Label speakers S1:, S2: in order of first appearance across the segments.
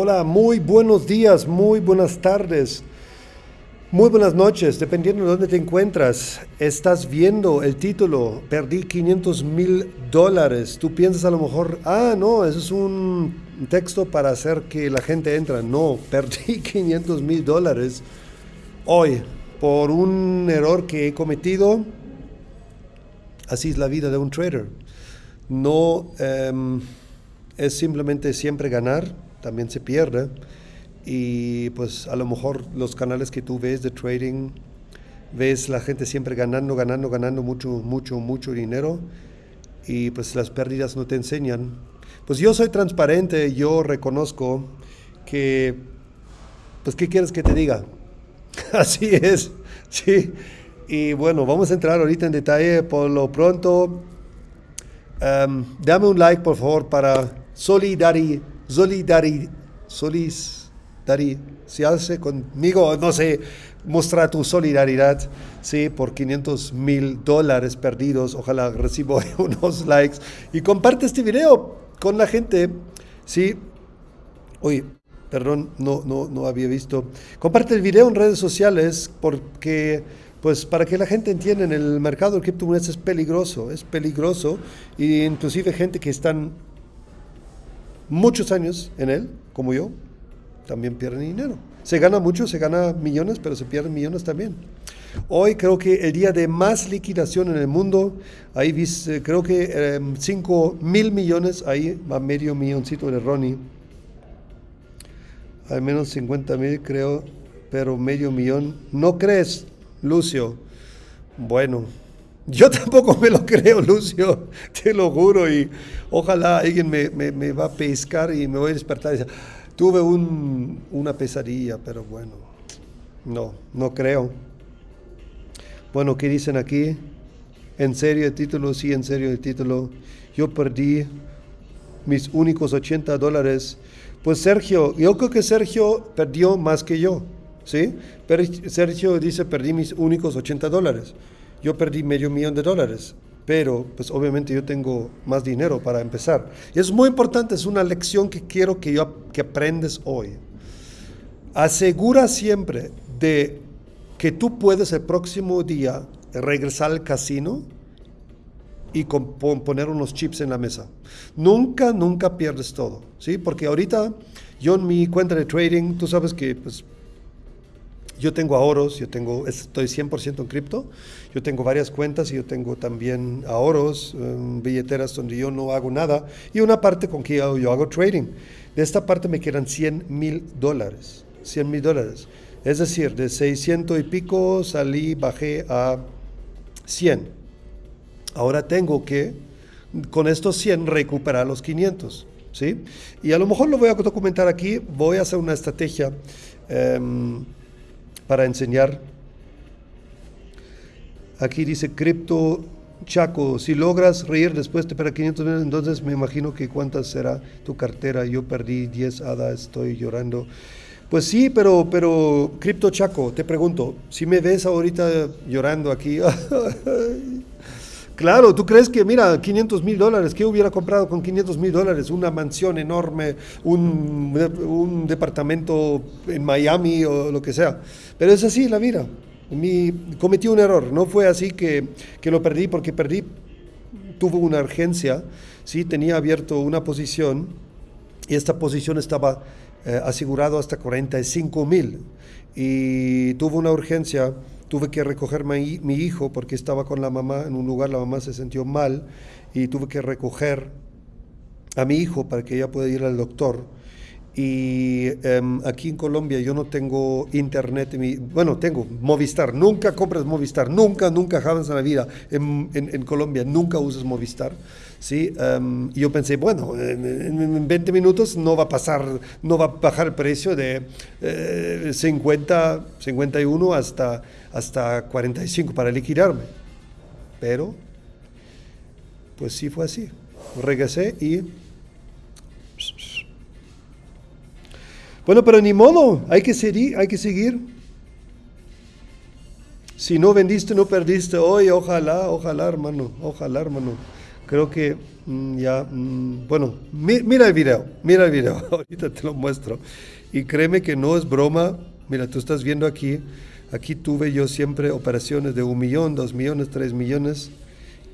S1: Hola, muy buenos días, muy buenas tardes, muy buenas noches, dependiendo de dónde te encuentras. Estás viendo el título, perdí 500 mil dólares. Tú piensas a lo mejor, ah, no, eso es un texto para hacer que la gente entre. No, perdí 500 mil dólares hoy por un error que he cometido. Así es la vida de un trader. No em, es simplemente siempre ganar también se pierde. Y pues a lo mejor los canales que tú ves de trading, ves la gente siempre ganando, ganando, ganando mucho, mucho, mucho dinero y pues las pérdidas no te enseñan. Pues yo soy transparente, yo reconozco que, pues ¿qué quieres que te diga? Así es, sí. Y bueno, vamos a entrar ahorita en detalle. Por lo pronto, em, dame un like por favor para solidaridad solidaridad, hace conmigo, no sé, mostrar tu solidaridad, sí, por 500 mil dólares perdidos, ojalá recibo unos likes. Y comparte este video con la gente, sí, oye, perdón, no, no, no había visto, comparte el video en redes sociales porque pues para que la gente entienda en el mercado del criptomonedas es peligroso, es peligroso. Y inclusive gente que están muchos años en él, como yo, también pierden dinero. Se gana mucho, se gana millones, pero se pierden millones también. Hoy creo que el día de más liquidación en el mundo, ahí viste, creo que 5 em, mil millones, ahí va medio milloncito de Ronnie. Al menos 50 mil creo, pero medio millón. ¿No crees, Lucio? Bueno, yo tampoco me lo creo, Lucio, te lo juro, y ojalá alguien me, va a pescar y me voy a despertar tuve un, una pesadilla, pero bueno, no, no creo. Bueno, ¿qué dicen aquí? ¿En serio el título? Sí, en serio el título. Yo perdí mis únicos 80 dólares. Pues Sergio, yo creo que Sergio perdió más que yo, ¿sí? Pero Sergio dice, perdí mis únicos 80 dólares yo perdí medio millón de dólares, pero pues obviamente yo tengo más dinero para empezar. Y es muy importante, es una lección que quiero que, yo, que aprendes hoy. Asegura siempre de que tú puedes el próximo día regresar al casino y poner unos chips en la mesa. Nunca, nunca pierdes todo, ¿sí? Porque ahorita yo en mi cuenta de trading, tú sabes que pues, yo tengo ahorros, yo tengo, estoy 100% en cripto, yo tengo varias cuentas y yo tengo también ahorros, em, billeteras donde yo no hago nada y una parte con que yo, hago trading. De esta parte me quedan 100 mil dólares, 100 mil dólares. Es decir, de 600 y pico salí, bajé a 100. Ahora tengo que, con estos 100, recuperar los 500. ¿sí? Y a lo mejor lo voy a documentar aquí, voy a hacer una estrategia. Em, para enseñar. Aquí dice cripto Chaco, si logras reír después de para 500 millones, entonces me imagino que cuántas será tu cartera. Yo perdí 10 hadas, estoy llorando. Pues sí, pero, pero, Cripto Chaco, te pregunto, si me ves ahorita llorando aquí, claro, tú crees que, mira, 500 mil dólares, ¿qué hubiera comprado con 500 mil dólares? Una mansión enorme, un, un departamento en Miami o lo que sea. Pero es así la vida. Mi, cometí un error, no fue así que, que lo perdí porque perdí, tuvo una urgencia, ¿sí? tenía abierto una posición y esta posición estaba eh, asegurado hasta 45 mil y tuvo una urgencia, tuve que recoger mi, hijo porque estaba con la mamá en un lugar, la mamá se sintió mal y tuve que recoger a mi hijo para que ella pueda ir al doctor. Y em, aquí en Colombia yo no tengo internet, bueno, tengo Movistar, nunca compres Movistar, nunca, nunca jamás en la vida. En, en, Colombia, nunca uses Movistar. ¿Sí? Em, yo pensé, bueno, en, 20 minutos no va a pasar, no va a bajar el precio de 50, eh, 51 hasta, hasta 45 para liquidarme. Pero, pues sí fue así. Regresé y Bueno, pero ni modo, hay que seguir, hay que seguir. Si no vendiste, no perdiste. Hoy, ojalá, ojalá, hermano, ojalá, hermano. Creo que mm, ya, mm, bueno, mira el video, mira el video, ahorita te lo muestro. Y créeme que no es broma, mira, tú estás viendo aquí, aquí tuve yo siempre operaciones de un millón, dos millones, tres millones,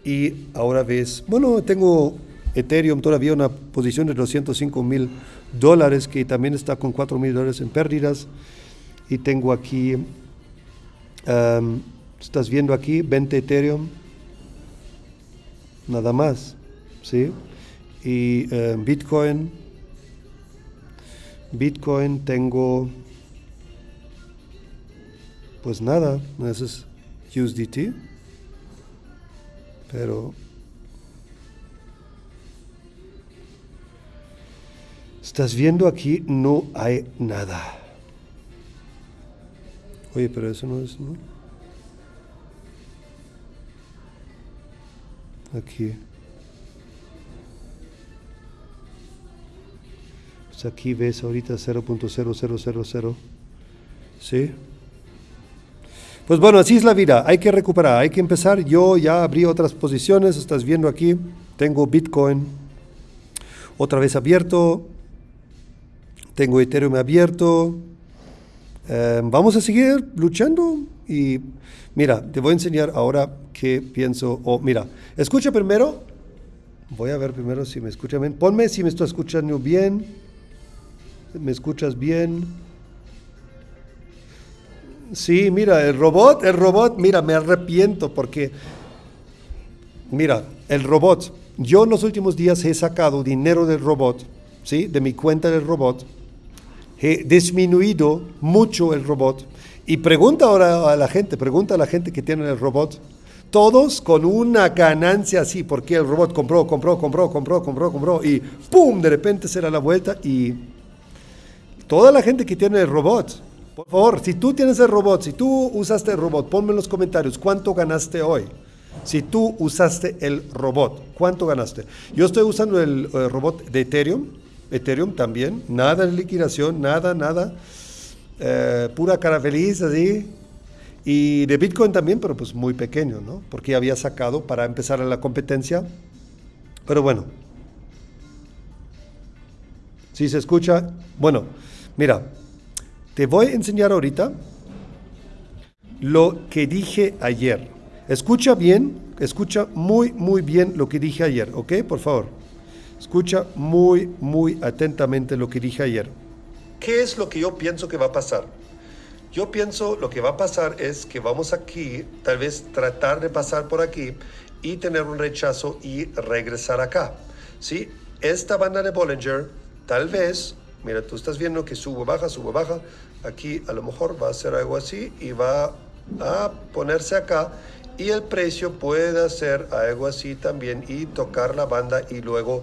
S1: y ahora ves, bueno, tengo Ethereum todavía una posición de 205 mil dólares, que también está con 4 mil dólares en pérdidas, y tengo aquí, estás viendo aquí, 20 Ethereum, nada más, ¿sí? Y eh, Bitcoin, Bitcoin tengo, pues nada, ese es USDT, pero estás viendo aquí, no hay nada. Oye, pero eso no es, ¿no? Aquí. Pues aquí ves ahorita 0.0000. ¿Sí? Pues bueno, así es la vida. Hay que recuperar, hay que empezar. Yo ya abrí otras posiciones. Estás viendo aquí. Tengo Bitcoin otra vez abierto. Tengo Ethereum abierto. Eh, vamos a seguir luchando y mira, te voy a enseñar ahora qué pienso. O mira, escucha primero. Voy a ver primero si me escucha bien. Ponme si me estoy escuchando bien. ¿Me escuchas bien? Sí, mira, el robot, el robot, mira, me arrepiento porque, mira, el robot, yo en los últimos días he sacado dinero del robot, ¿sí? De mi cuenta del robot he disminuido mucho el robot. Y pregunta ahora a la gente, pregunta a la gente que tiene el robot, todos con una ganancia así, porque el robot compró, compró, compró, compró, compró, compró, y ¡pum! De repente se da la vuelta y toda la gente que tiene el robot, por favor, si tú tienes el robot, si tú usaste el robot, ponme en los comentarios cuánto ganaste hoy. Si tú usaste el robot, ¿cuánto ganaste? Yo estoy usando el, el robot de Ethereum, Ethereum también, nada de liquidación, nada, nada. Eh, pura cara feliz así. Y de Bitcoin también, pero pues muy pequeño, ¿no? Porque había sacado para empezar la competencia. Pero bueno. Si se escucha, bueno, mira, te voy a enseñar ahorita lo que dije ayer. Escucha bien, escucha muy, muy bien lo que dije ayer, ¿ok? Por favor. Escucha muy, muy atentamente lo que dije ayer. ¿Qué es lo que yo pienso que va a pasar? Yo pienso lo que va a pasar es que vamos aquí, tal vez tratar de pasar por aquí y tener un rechazo y regresar acá. ¿Sí? Esta banda de Bollinger, tal vez, mira, tú estás viendo que sube, baja, sube, baja. Aquí a lo mejor va a ser algo así y va a ponerse acá y el precio puede hacer algo así también y tocar la banda y luego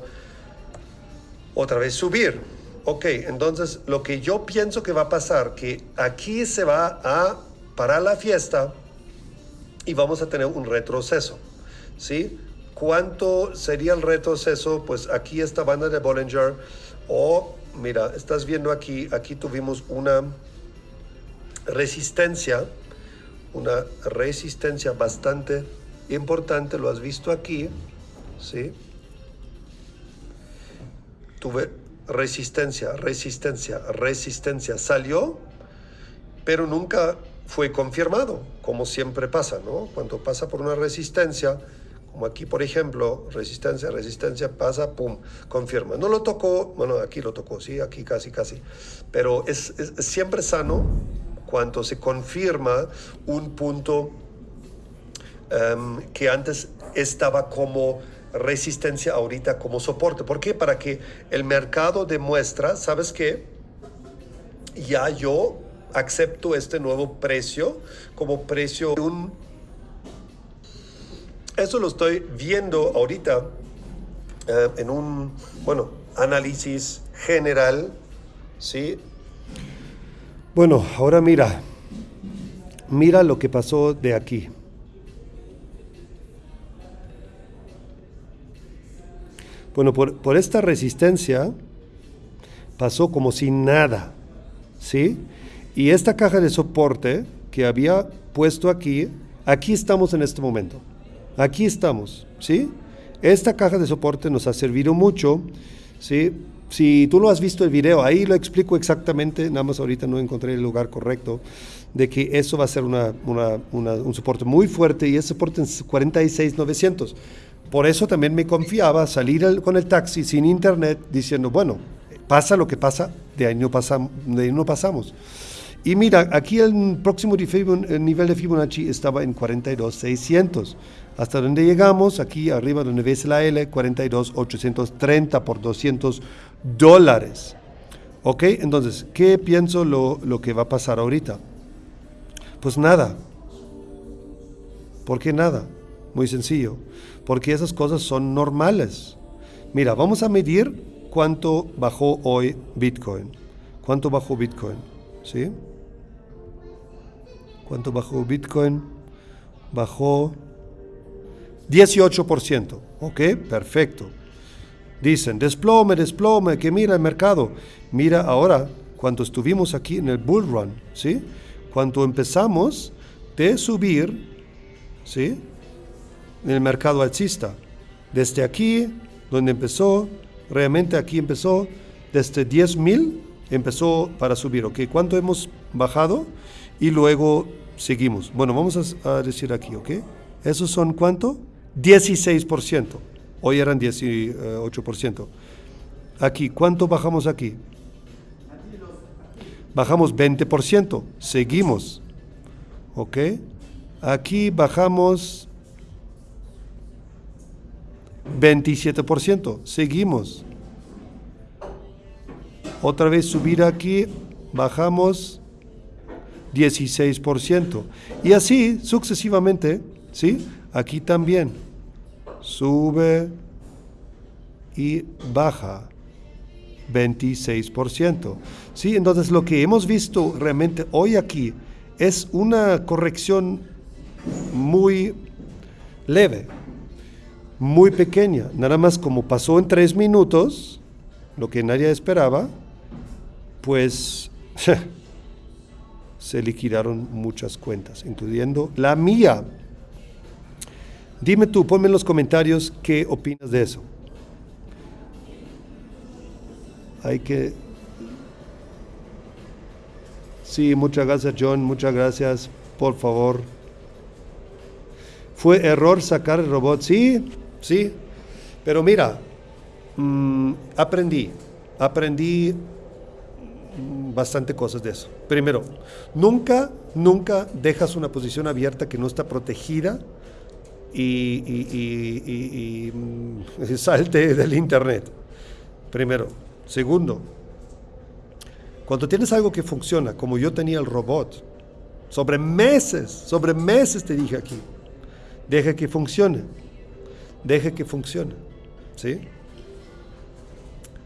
S1: otra vez subir. Ok, entonces lo que yo pienso que va a pasar, que aquí se va a parar la fiesta y vamos a tener un retroceso. ¿Sí? ¿Cuánto sería el retroceso? Pues aquí esta banda de Bollinger. O, mira, estás viendo aquí, aquí tuvimos una resistencia, una resistencia bastante importante, lo has visto aquí, ¿sí? tuve resistencia, resistencia, resistencia. Salió, pero nunca fue confirmado, como siempre pasa, ¿no? Cuando pasa por una resistencia, como aquí por ejemplo, resistencia, resistencia, pasa, pum, confirma. No lo tocó, bueno, aquí lo tocó, sí, aquí casi, casi. Pero es, siempre sano cuando se confirma un punto em, que antes estaba como resistencia ahorita como soporte. ¿Por qué? Para que el mercado demuestra, ¿sabes qué? Ya yo acepto este nuevo precio como precio de un... Eso lo estoy viendo ahorita eh, en un, bueno, análisis general, ¿sí? Bueno, ahora mira, mira lo que pasó de aquí. Bueno, por, esta resistencia pasó como sin nada, ¿sí? Y esta caja de soporte que había puesto aquí, aquí estamos en este momento. Aquí estamos, ¿sí? Esta caja de soporte nos ha servido mucho, ¿sí? Si tú lo has visto el video, ahí lo explico exactamente, nada más ahorita no encontré el lugar correcto, de que eso va a ser una, un soporte muy fuerte y ese soporte en 46,900. Por eso también me confiaba salir con el taxi sin internet diciendo, bueno, pasa lo que pasa, de ahí no, de ahí pasamos. Y mira, aquí el próximo nivel de Fibonacci estaba en 42,600. Hasta donde llegamos, aquí arriba donde ves la L, 42,830 por 200 dólares. ¿Ok? Entonces, ¿qué pienso lo, lo que va a pasar ahorita? Pues nada. ¿Por qué nada? Muy sencillo. Porque esas cosas son normales. Mira, vamos a medir cuánto bajó hoy Bitcoin. ¿Cuánto bajó Bitcoin? ¿Sí? ¿Cuánto bajó Bitcoin? Bajó 18%. Ok, perfecto. Dicen, desplome, desplome, que mira el mercado. Mira ahora, cuando estuvimos aquí en el bull run, ¿sí? Cuando empezamos de subir, ¿sí? En el mercado alcista. Desde aquí, donde empezó, realmente aquí empezó, desde 10.000 empezó para subir, ¿ok? ¿Cuánto hemos bajado? Y luego seguimos. Bueno, vamos a, decir aquí, ¿ok? ¿Esos son cuánto? 16%. Hoy eran 18%. Aquí, ¿cuánto bajamos aquí? Bajamos 20%. Seguimos. ¿Ok? Aquí bajamos 27%. Seguimos. Otra vez subir aquí, bajamos 16%. Y así sucesivamente, ¿sí? Aquí también sube y baja 26%. ¿sí? Entonces lo que hemos visto realmente hoy aquí es una corrección muy leve, muy pequeña, nada más como pasó en tres minutos, lo que nadie esperaba, pues se liquidaron muchas cuentas, incluyendo la mía. Dime tú, ponme en los comentarios qué opinas de eso. Hay que... Sí, muchas gracias John, muchas gracias, por favor. ¿Fue error sacar el robot? Sí, sí, pero mira, mm, aprendí, aprendí bastante cosas de eso. Primero, nunca, nunca dejas una posición abierta que no está protegida y, mm, salte del internet. Primero. Segundo, cuando tienes algo que funciona, como yo tenía el robot, sobre meses, sobre meses te dije aquí, deja que funcione, deja que funcione, ¿sí?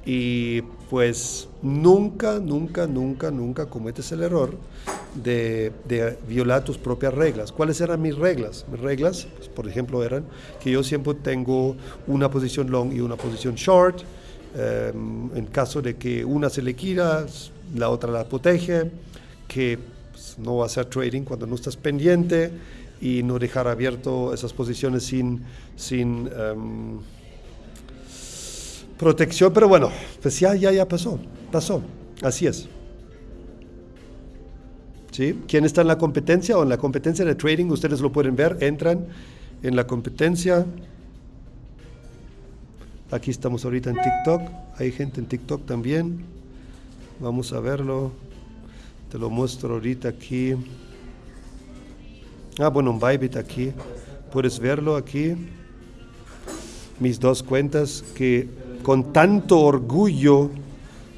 S1: Y pues nunca, nunca, nunca, nunca cometes el error de, violar tus propias reglas. ¿Cuáles eran mis reglas? Mis reglas, pues, por ejemplo, eran que yo siempre tengo una posición long y una posición short. Em, en caso de que una se le quiera, la otra la protege, que pues, no va a hacer trading cuando no estás pendiente y no dejar abierto esas posiciones sin, sin em, protección. Pero bueno, pues ya, ya, ya pasó, pasó, así es. ¿Sí? ¿Quién está en la competencia o en la competencia de trading? Ustedes lo pueden ver, entran en la competencia. Aquí estamos ahorita en TikTok, hay gente en TikTok también. Vamos a verlo. Te lo muestro ahorita aquí. Ah, bueno, un Bybit aquí. Puedes verlo aquí. Mis dos cuentas que con tanto orgullo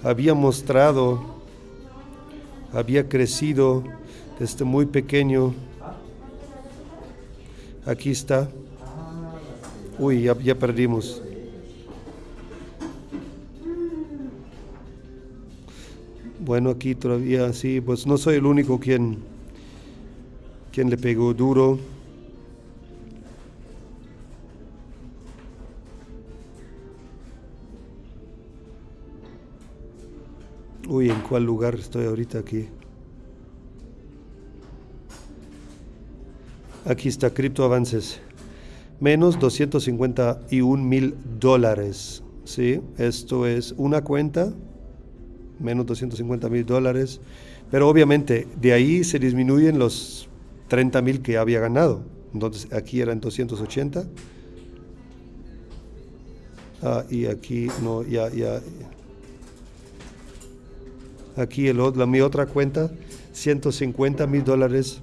S1: había mostrado había crecido desde muy pequeño. Aquí está. Uy, ya, ya perdimos. Bueno, aquí todavía sí, pues no soy el único quien, quien le pegó duro. Uy, ¿en cuál lugar estoy ahorita aquí? Aquí está Cripto Avances. menos 251 mil dólares. ¿sí? Esto es una cuenta, menos 250 mil dólares. Pero obviamente de ahí se disminuyen los 30 mil que había ganado. Entonces aquí eran 280. Ah, y aquí no, ya, ya. Aquí el, la, mi otra cuenta, 150 mil dólares,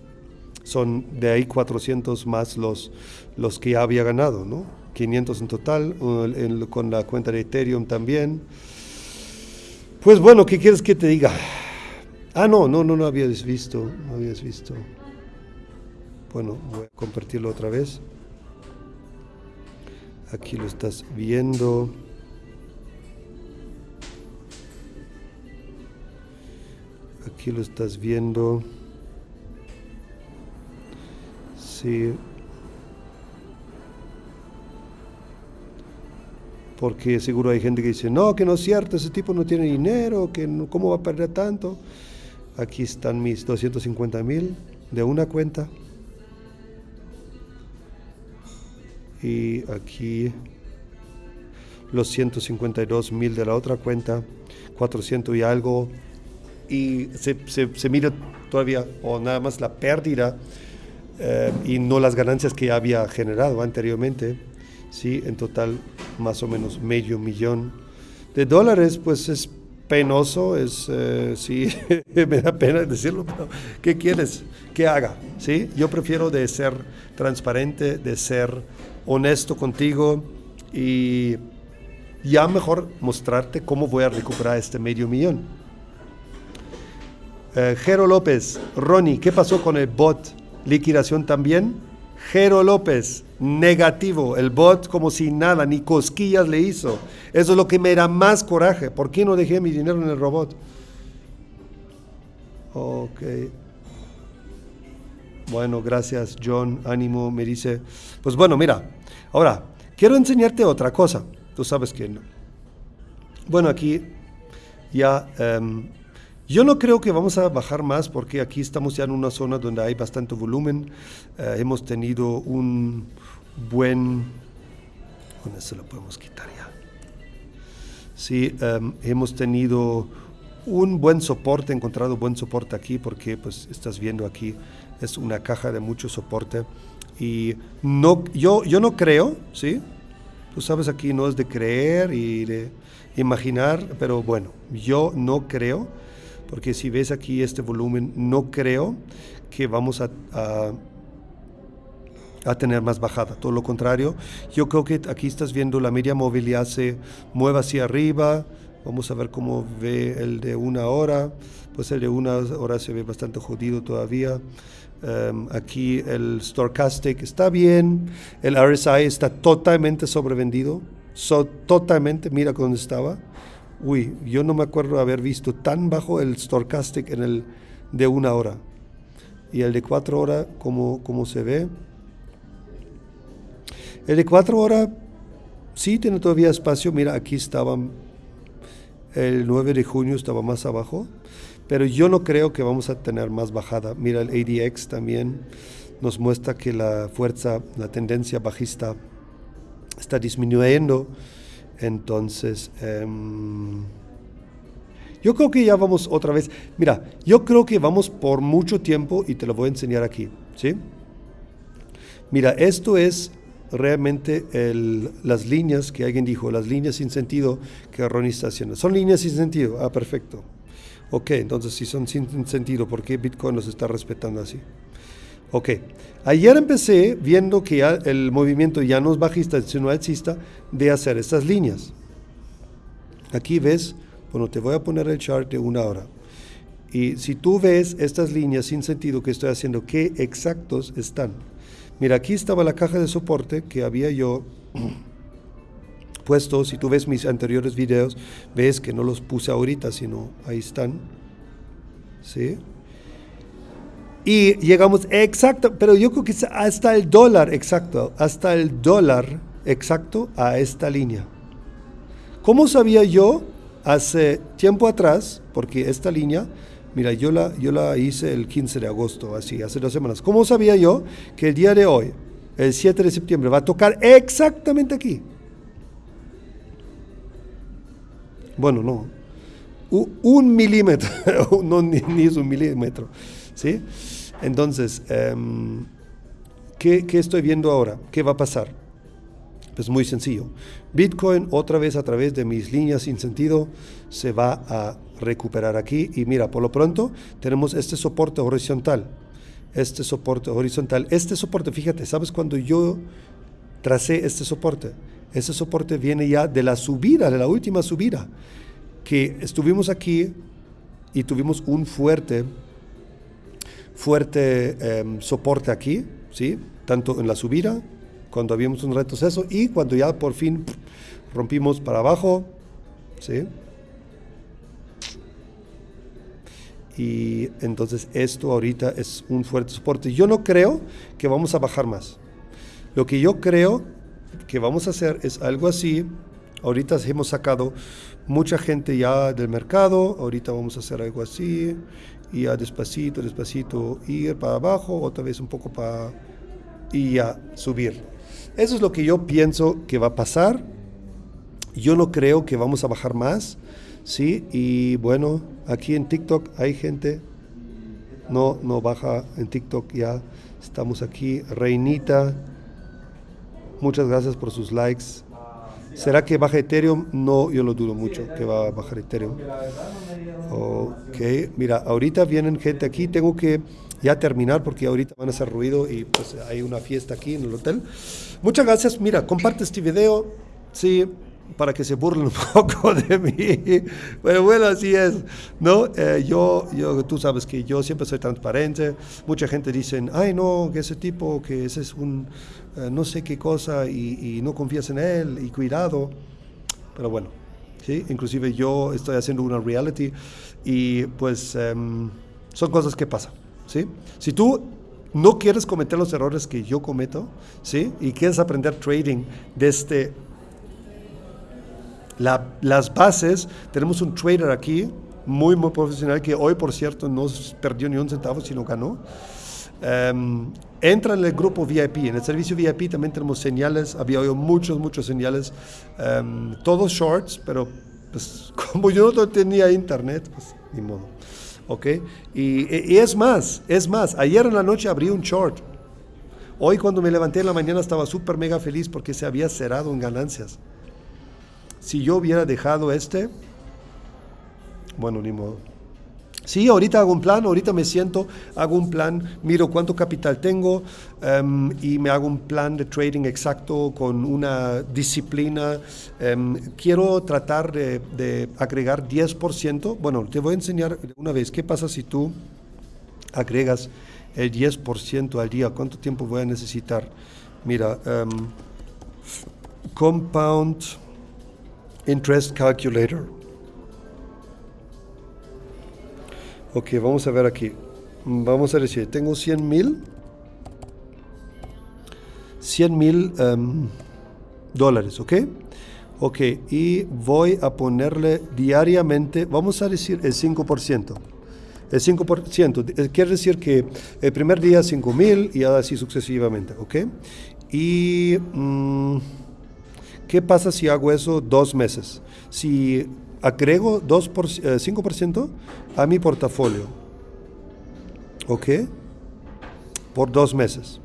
S1: son de ahí 400 más los, los que ya había ganado, ¿no? 500 en total, con la cuenta de Ethereum también. Pues bueno, ¿qué quieres que te diga? Ah, no, no, no, no habías visto, no habías visto. Bueno, voy a compartirlo otra vez. Aquí lo estás viendo. Aquí lo estás viendo. Sí. Porque seguro hay gente que dice, no, que no es cierto, ese tipo no tiene dinero, que ¿cómo va a perder tanto? Aquí están mis 250 mil de una cuenta. Y aquí los 152 mil de la otra cuenta, 400 y algo. Y se, se, mira todavía, o nada más la pérdida eh, y no las ganancias que había generado anteriormente. Sí, en total más o menos medio millón de dólares, pues es penoso, es, eh, sí, me da pena decirlo, pero ¿qué quieres que haga? ¿Sí? Yo prefiero de ser transparente, de ser honesto contigo y ya mejor mostrarte cómo voy a recuperar este medio millón. Eh, Jero López, Ronnie, ¿qué pasó con el bot? ¿Liquidación también? Jero López, negativo, el bot como si nada, ni cosquillas le hizo. Eso es lo que me da más coraje. ¿Por qué no dejé mi dinero en el robot? Ok. Bueno, gracias John, ánimo, me dice. Pues bueno, mira, ahora, quiero enseñarte otra cosa. Tú sabes que no. Bueno, aquí ya... Em, yo no creo que vamos a bajar más porque aquí estamos ya en una zona donde hay bastante volumen. Eh, hemos tenido un buen... Bueno, eso lo podemos quitar ya. Sí, em, hemos tenido un buen soporte, encontrado buen soporte aquí porque pues estás viendo aquí es una caja de mucho soporte y no, yo, yo no creo, ¿sí? Tú sabes aquí no es de creer y de imaginar, pero bueno, yo no creo porque si ves aquí este volumen, no creo que vamos a, a, tener más bajada. Todo lo contrario, yo creo que aquí estás viendo la media móvil ya se mueve hacia arriba. Vamos a ver cómo ve el de una hora. Pues el de una hora se ve bastante jodido todavía. Em, aquí el Stochastic está bien. El RSI está totalmente sobrevendido. totalmente, mira dónde estaba. Uy, yo no me acuerdo haber visto tan bajo el Stochastic en el de una hora. Y el de cuatro horas, como, como se ve. El de cuatro horas sí tiene todavía espacio. Mira, aquí estaba el 9 de junio estaba más abajo, pero yo no creo que vamos a tener más bajada. Mira, el ADX también nos muestra que la fuerza, la tendencia bajista está disminuyendo. Entonces, em, yo creo que ya vamos otra vez. Mira, yo creo que vamos por mucho tiempo y te lo voy a enseñar aquí, ¿sí? Mira, esto es realmente las líneas que alguien dijo, las líneas sin sentido que Ronnie está haciendo. Son líneas sin sentido. Ah, perfecto. Ok, entonces si son sin sentido, ¿por qué Bitcoin los está respetando así? Ok, ayer empecé viendo que el movimiento ya no es bajista, sino alcista, de hacer estas líneas. Aquí ves, bueno, te voy a poner el chart de una hora. Y si tú ves estas líneas sin sentido que estoy haciendo, ¿qué exactos están? Mira, aquí estaba la caja de soporte que había yo puesto. Si tú ves mis anteriores videos, ves que no los puse ahorita, sino ahí están. ¿Sí? Y llegamos exacto, pero yo creo que hasta el dólar exacto, hasta el dólar exacto a esta línea. ¿Cómo sabía yo hace tiempo atrás? Porque esta línea, mira, yo la, yo la hice el 15 de agosto, así, hace dos semanas. ¿Cómo sabía yo que el día de hoy, el 7 de septiembre, va a tocar exactamente aquí. Bueno, no, un, milímetro, no, ni, es un milímetro, ¿sí? Entonces, em, ¿qué, ¿qué estoy viendo ahora? ¿Qué va a pasar? Pues muy sencillo. Bitcoin otra vez a través de mis líneas sin sentido se va a recuperar aquí y mira, por lo pronto tenemos este soporte horizontal. Este soporte horizontal. Este soporte, fíjate, ¿sabes cuando yo tracé este soporte? Este soporte viene ya de la subida, de la última subida, que estuvimos aquí y tuvimos un fuerte, fuerte em, soporte aquí, ¿sí? Tanto en la subida, cuando habíamos un retroceso y cuando ya por fin rompimos para abajo, ¿sí? y entonces esto ahorita es un fuerte soporte. Yo no creo que vamos a bajar más. Lo que yo creo que vamos a hacer es algo así. Ahorita hemos sacado mucha gente ya del mercado, ahorita vamos a hacer algo así, y ya despacito, despacito ir para abajo, otra vez un poco para y ya subir. Eso es lo que yo pienso que va a pasar. Yo no creo que vamos a bajar más. Sí, y bueno, aquí en TikTok hay gente, no, no baja en TikTok ya, estamos aquí, Reinita, muchas gracias por sus likes. ¿Será que baja Ethereum? No, yo lo dudo mucho que va a bajar Ethereum. Ok, mira, ahorita vienen gente aquí, tengo que ya terminar porque ahorita van a hacer ruido y pues hay una fiesta aquí en el hotel. Muchas gracias, mira, comparte este video, sí, para que se burlen un poco de mí. Pero bueno, así es, ¿no? Eh, yo, yo, tú sabes que yo siempre soy transparente. Mucha gente dice, ay, no, que ese tipo, que ese es un eh, no sé qué cosa y, no confías en él y cuidado. Pero bueno, ¿sí? Inclusive yo estoy haciendo una reality y pues em, son cosas que pasan, ¿sí? Si tú no quieres cometer los errores que yo cometo, ¿sí? Y quieres aprender trading desde este las bases, tenemos un trader aquí, muy, muy profesional, que hoy, por cierto, no perdió ni un centavo, sino ganó. Um, entra en el grupo VIP. En el servicio VIP también tenemos señales. Había oído muchos, muchos señales. Em, todos shorts, pero pues, como yo no tenía internet, pues ni modo. ¿Ok? Y, y, es más, es más. Ayer en la noche abrí un short. Hoy cuando me levanté en la mañana estaba súper mega feliz porque se había cerrado en ganancias. Si yo hubiera dejado este, bueno, ni modo. Sí, ahorita hago un plan, ahorita me siento, hago un plan, miro cuánto capital tengo em, y me hago un plan de trading exacto con una disciplina. Em, quiero tratar de, de, agregar 10%. Bueno, te voy a enseñar una vez qué pasa si tú agregas el 10% al día. ¿Cuánto tiempo voy a necesitar? Mira, um, compound Interest Calculator. Ok, vamos a ver aquí. Vamos a decir, tengo 100 mil. 100 mil em, dólares, ¿ok? Ok, y voy a ponerle diariamente, vamos a decir el 5%. El 5% eh, quiere decir que el primer día 5 mil y así sucesivamente, ¿ok? Y... Mm, ¿Qué pasa si hago eso dos meses? Si agrego 2 por, 5% eh, a mi portafolio, ¿ok? Por dos meses.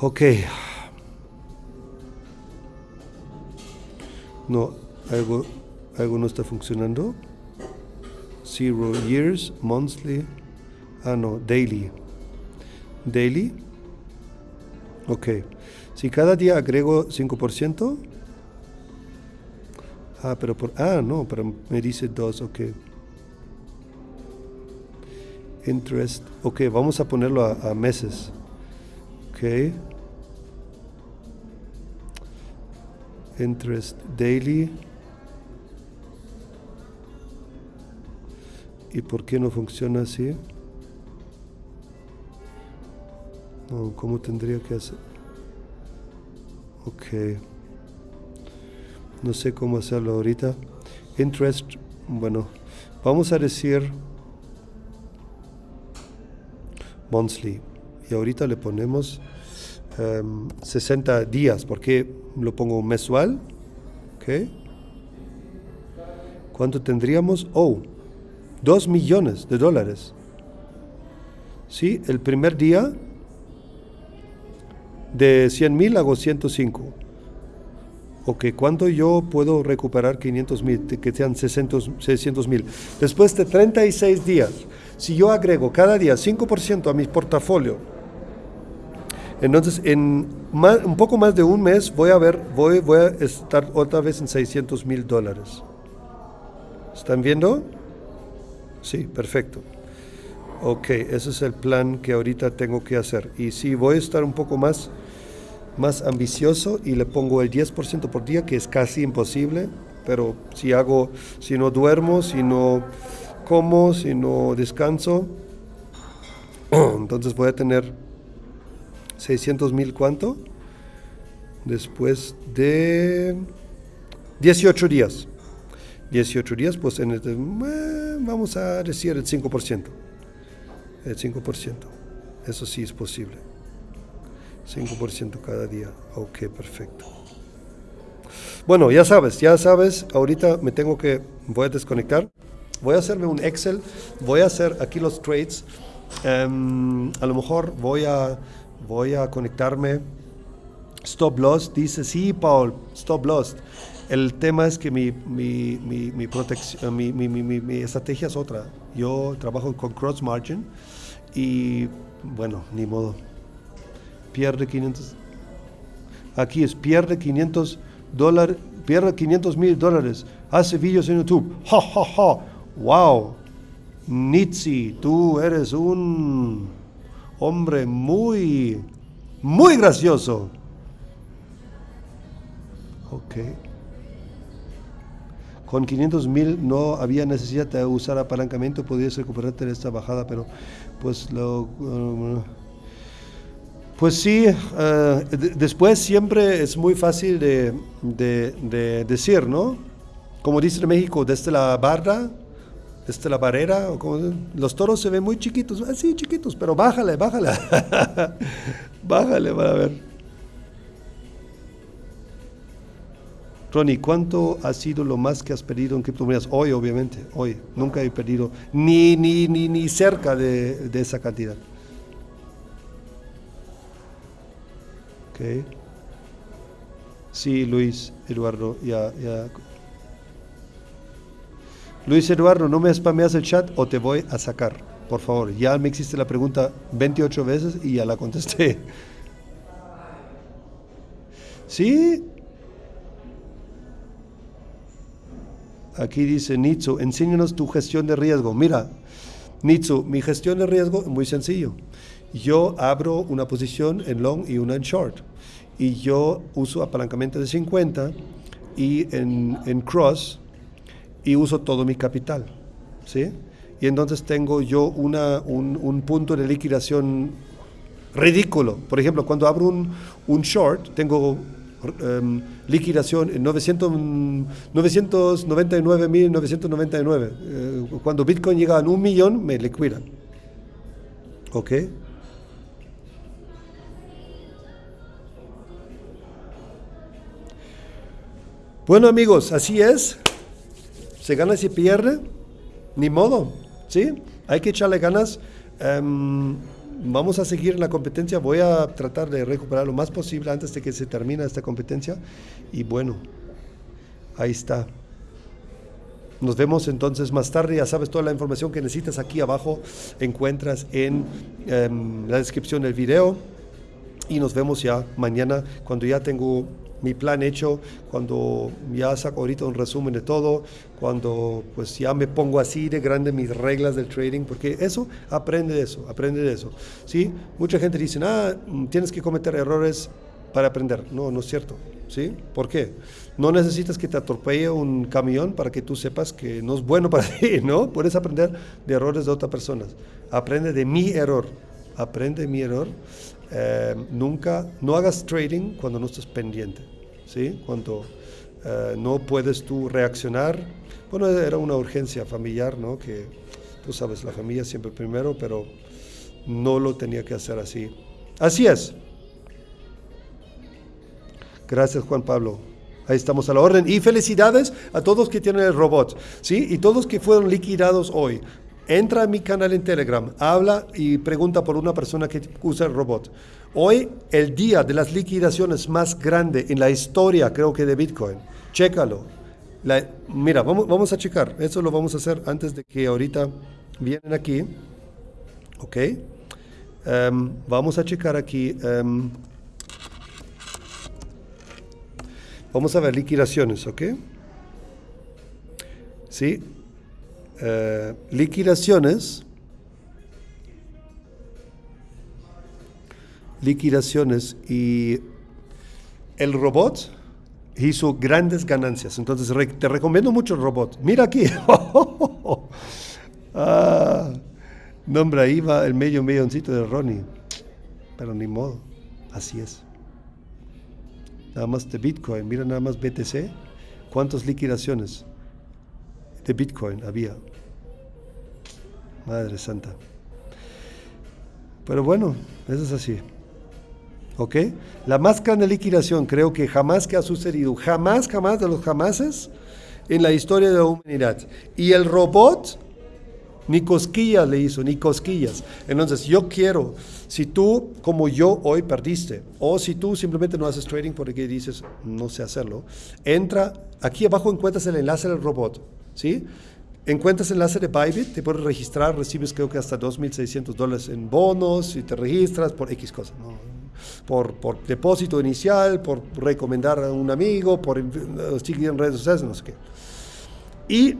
S1: Ok. No, algo, algo no está funcionando. Zero years, monthly. Ah, no, daily daily. Ok. Si cada día agrego 5%. Ah, pero por... Ah, no, pero me dice 2, ok. Interest. Ok, vamos a ponerlo a, meses. Ok. Interest daily. ¿Y por qué no funciona así? ¿cómo tendría que hacer? Ok. No sé cómo hacerlo ahorita. Interest, bueno, vamos a decir monthly. Y ahorita le ponemos 60 em, días, porque lo pongo mensual. ¿Ok? ¿Cuánto tendríamos? Oh, 2 millones de dólares. ¿Sí? El primer día de 100 mil hago 105. Ok, ¿cuánto yo puedo recuperar 500 mil, que sean 600 mil? Después de 36 días, si yo agrego cada día 5% a mi portafolio, entonces en un poco más de un mes voy a ver, voy, voy a estar otra vez en 600 mil dólares. ¿Están viendo? Sí, perfecto. Ok, ese es el plan que ahorita tengo que hacer. Y si voy a estar un poco más más ambicioso y le pongo el 10% por día, que es casi imposible, pero si hago, si no duermo, si no como, si no descanso, entonces voy a tener 600 mil cuánto después de 18 días. 18 días, pues en este, vamos a decir el 5%. El 5%. Eso sí es posible. 5% cada día. Ok, perfecto. Bueno, ya sabes, ya sabes, ahorita me tengo que, voy a desconectar. Voy a hacerme un Excel, voy a hacer aquí los trades. Em, a lo mejor voy a, voy a conectarme. Stop loss, dice, sí, Paul, stop loss. El tema es que mi, mi, mi, mi, mi estrategia es otra. Yo trabajo con cross margin y bueno, ni modo pierde 500. Aquí es pierde 500 dólares, pierde 500 mil dólares. Hace vídeos en YouTube. Ja, ja, ja. Wow. Nitsi, tú eres un hombre muy, muy gracioso. Ok. Con 500 mil no había necesidad de usar apalancamiento, podías recuperarte de esta bajada, pero pues lo... pues sí, eh, después siempre es muy fácil de, decir, ¿no? Como dice en México, desde la barra, desde la barrera, los toros se ven muy chiquitos, así ah, chiquitos, pero bájale, bájale, bájale para ver. Ronnie, ¿cuánto ha sido lo más que has perdido en criptomonedas? Hoy, obviamente, hoy. Nunca he perdido ni, ni, ni, ni cerca de esa cantidad. Okay. Sí, Luis Eduardo, ya, ya. Luis Eduardo, ¿no me spameas el chat o te voy a sacar? Por favor, ya me existe la pregunta 28 veces y ya la contesté. ¿Sí? Aquí dice Nitsu, enséñanos tu gestión de riesgo. Mira, Nitsu, mi gestión de riesgo es muy sencillo yo abro una posición en long y una en short. Y yo uso apalancamiento de 50 y en, cross y uso todo mi capital. ¿sí? Y entonces tengo yo una, un, punto de liquidación ridículo. Por ejemplo, cuando abro un, un short, tengo um, liquidación en 999.999. Eh, cuando Bitcoin llega a un millón, me liquidan. ¿Ok? Bueno amigos, así es. Se gana y se pierde. Ni modo. ¿Sí? Hay que echarle ganas. Em, vamos a seguir en la competencia. Voy a tratar de recuperar lo más posible antes de que se termine esta competencia. Y bueno, ahí está. Nos vemos entonces más tarde. Ya sabes, toda la información que necesitas aquí abajo encuentras en em, la descripción del video. Y nos vemos ya mañana cuando ya tengo mi plan hecho, cuando ya saco ahorita un resumen de todo, cuando pues ya me pongo así de grande mis reglas del trading, porque eso, aprende de eso, aprende de eso. ¿sí? Mucha gente dice, ah, tienes que cometer errores para aprender. No, no es cierto. ¿sí? ¿Por qué? No necesitas que te atropelle un camión para que tú sepas que no es bueno para ti, ¿no? Puedes aprender de errores de otras personas. Aprende de mi error. Aprende de mi error. Eh, nunca, no hagas trading cuando no estás pendiente. ¿sí? Cuando eh, no puedes tú reaccionar. Bueno, era una urgencia familiar, ¿no? Que tú sabes, la familia siempre primero, pero no lo tenía que hacer así. Así es. Gracias Juan Pablo. Ahí estamos a la orden. Y felicidades a todos que tienen el robot, ¿sí? Y todos que fueron liquidados hoy. Entra a mi canal en Telegram, habla y pregunta por una persona que usa el robot. Hoy, el día de las liquidaciones más grande en la historia, creo que de Bitcoin. Chécalo. mira, vamos, a checar. Eso lo vamos a hacer antes de que ahorita vienen aquí. ¿Ok? Em, vamos a checar aquí. Em, vamos a ver liquidaciones, ¿ok? Sí, eh, liquidaciones, liquidaciones y el robot hizo grandes ganancias. Entonces te recomiendo mucho el robot. Mira aquí. ah, nombre ahí va el medio milloncito de Ronnie. Pero ni modo. Así es. Nada más de Bitcoin. Mira nada más BTC. ¿Cuántas liquidaciones? De Bitcoin había. Madre Santa. Pero bueno, eso es así. ¿Ok? La más grande liquidación creo que jamás que ha sucedido, jamás, jamás de los jamases en la historia de la humanidad. Y el robot ni cosquillas le hizo, ni cosquillas. Entonces yo quiero, si tú como yo hoy perdiste, o si tú simplemente no haces trading porque dices no sé hacerlo, entra, aquí abajo encuentras el enlace del robot ¿sí? Encuentras enlace de Bybit, te puedes registrar, recibes creo que hasta 2.600 dólares en bonos y te registras por X cosas, por, por, depósito inicial, por recomendar a un amigo, por seguir en redes sociales, no sé qué. Y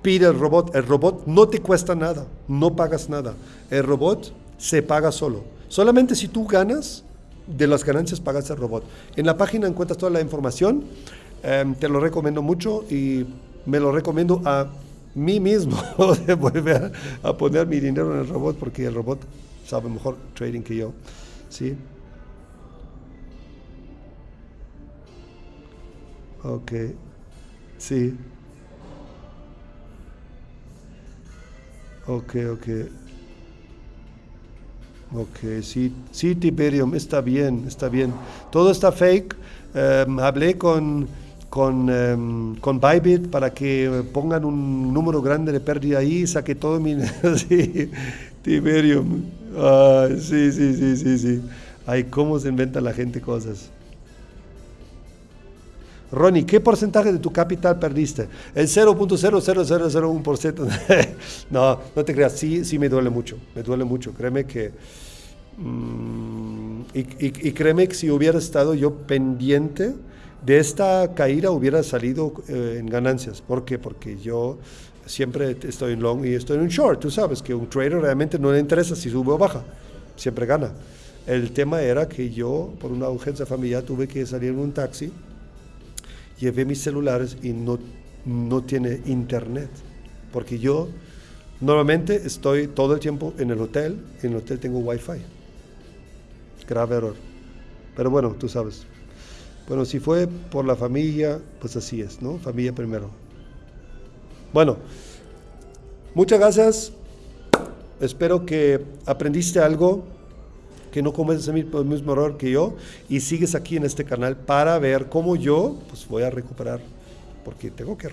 S1: pide el robot, el robot no te cuesta nada, no pagas nada, el robot se paga solo. Solamente si tú ganas, de las ganancias pagas el robot. En la página encuentras toda la información, em, te lo recomiendo mucho y me lo recomiendo a mí mismo de volver a, poner mi dinero en el robot porque el robot sabe mejor trading que yo. ¿Sí? Ok. Sí. Ok, ok. Ok, sí, sí, Tiberium, está bien, está bien. Todo está fake. Em, hablé con con, um, con Bybit para que pongan un número grande de pérdida ahí, saque todo mi... sí, Tiberium. Ah, sí, sí, sí, sí, sí. Ay, cómo se inventa la gente cosas. Ronnie, ¿qué porcentaje de tu capital perdiste? El 0.00001%. no, no te creas, sí, sí me duele mucho, me duele mucho. Créeme que... Mm, y, y, y, créeme que si hubiera estado yo pendiente de esta caída hubiera salido eh, en ganancias. ¿Por qué? Porque yo siempre estoy en long y estoy en short. Tú sabes que un trader realmente no le interesa si sube o baja, siempre gana. El tema era que yo, por una urgencia familiar, tuve que salir en un taxi, llevé mis celulares y no, no tiene internet. Porque yo normalmente estoy todo el tiempo en el hotel, en el hotel tengo wifi. Grave error. Pero bueno, tú sabes. Bueno, si fue por la familia, pues así es, ¿no? Familia primero. Bueno, muchas gracias. Espero que aprendiste algo, que no cometes el mismo error que yo y sigues aquí en este canal para ver cómo yo pues voy a recuperar, porque tengo que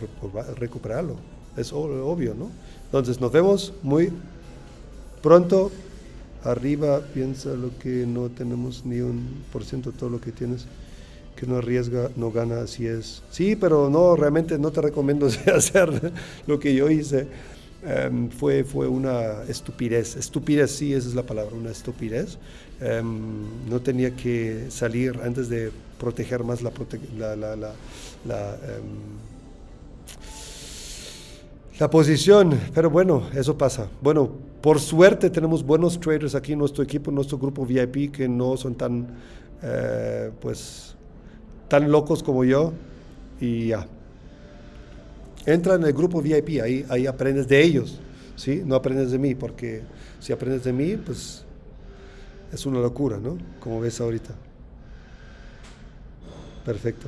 S1: recuperarlo. Es obvio, ¿no? Entonces nos vemos muy pronto. Arriba piensa lo que no tenemos ni un por ciento de todo lo que tienes que no arriesga, no gana, así es. Sí, pero no, realmente no te recomiendo hacer lo que yo hice. Em, fue, fue una estupidez, estupidez, sí, esa es la palabra, una estupidez. Em, no tenía que salir antes de proteger más la, la, la, la, la, em, la posición, pero bueno, eso pasa. Bueno, por suerte tenemos buenos traders aquí en nuestro equipo, en nuestro grupo VIP, que no son tan, eh, pues, tan locos como yo y ya. Entra en el grupo VIP, ahí, ahí aprendes de ellos, ¿sí? No aprendes de mí, porque si aprendes de mí, pues es una locura, ¿no? Como ves ahorita. Perfecto.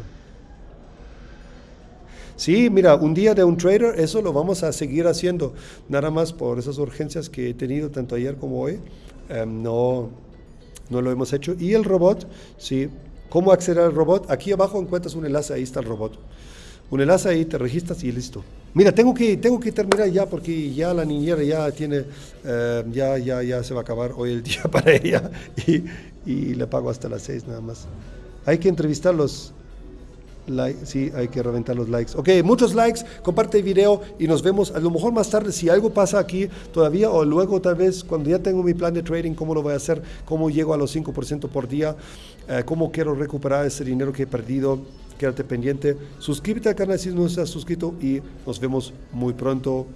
S1: Sí, mira, un día de un trader, eso lo vamos a seguir haciendo, nada más por esas urgencias que he tenido tanto ayer como hoy. em, no, no lo hemos hecho. Y el robot, sí. ¿Cómo acceder al robot? Aquí abajo encuentras un enlace, ahí está el robot. Un enlace ahí, te registras y listo. Mira, tengo que, tengo que terminar ya porque ya la niñera ya tiene, eh, ya, ya, ya se va a acabar hoy el día para ella y, y le pago hasta las seis nada más. Hay que entrevistarlos. Like, sí, hay que reventar los likes. Ok, muchos likes, comparte el video y nos vemos a lo mejor más tarde si algo pasa aquí todavía o luego tal vez cuando ya tengo mi plan de trading, cómo lo voy a hacer, cómo llego a los 5% por día, eh, cómo quiero recuperar ese dinero que he perdido. Quédate pendiente, suscríbete al canal si no estás suscrito y nos vemos muy pronto.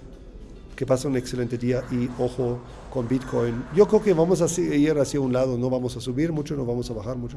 S1: Que pase un excelente día y ojo con Bitcoin. Yo creo que vamos a ir hacia un lado, no vamos a subir mucho, no vamos a bajar mucho.